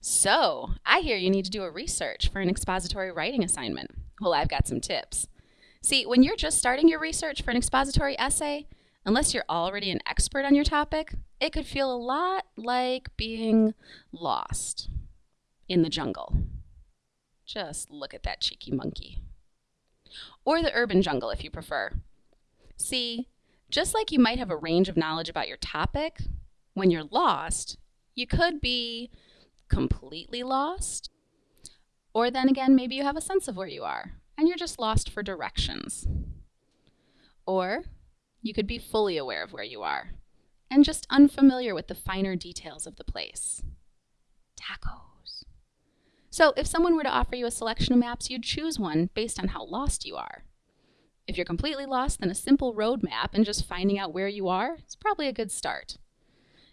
So, I hear you need to do a research for an expository writing assignment. Well, I've got some tips. See, when you're just starting your research for an expository essay, unless you're already an expert on your topic, it could feel a lot like being lost in the jungle. Just look at that cheeky monkey. Or the urban jungle if you prefer. See, just like you might have a range of knowledge about your topic, when you're lost, you could be completely lost. Or then again, maybe you have a sense of where you are and you're just lost for directions. Or you could be fully aware of where you are and just unfamiliar with the finer details of the place. Tacos. So, if someone were to offer you a selection of maps, you'd choose one based on how lost you are. If you're completely lost, then a simple road map and just finding out where you are is probably a good start.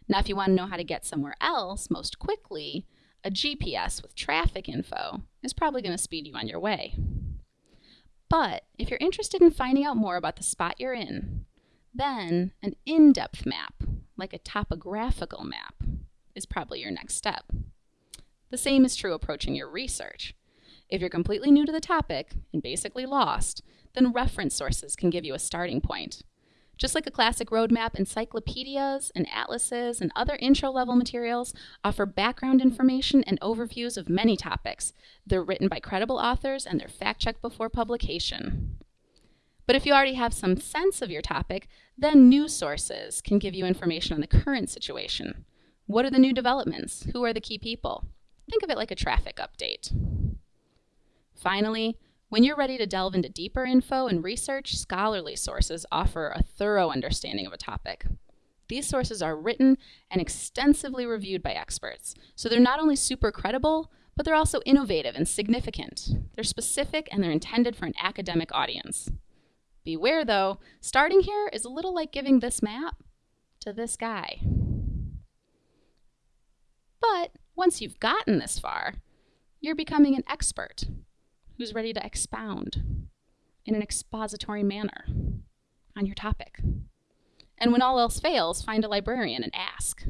Now, if you want to know how to get somewhere else most quickly, a GPS with traffic info is probably going to speed you on your way. But if you're interested in finding out more about the spot you're in, then an in depth map, like a topographical map, is probably your next step. The same is true approaching your research. If you're completely new to the topic and basically lost, then reference sources can give you a starting point. Just like a classic roadmap, encyclopedias and atlases and other intro level materials offer background information and overviews of many topics. They're written by credible authors and they're fact checked before publication. But if you already have some sense of your topic, then news sources can give you information on the current situation. What are the new developments? Who are the key people? Think of it like a traffic update. Finally, when you're ready to delve into deeper info and research, scholarly sources offer a thorough understanding of a topic. These sources are written and extensively reviewed by experts, so they're not only super credible, but they're also innovative and significant. They're specific and they're intended for an academic audience. Beware though, starting here is a little like giving this map to this guy. But once you've gotten this far, you're becoming an expert who's ready to expound in an expository manner on your topic. And when all else fails, find a librarian and ask.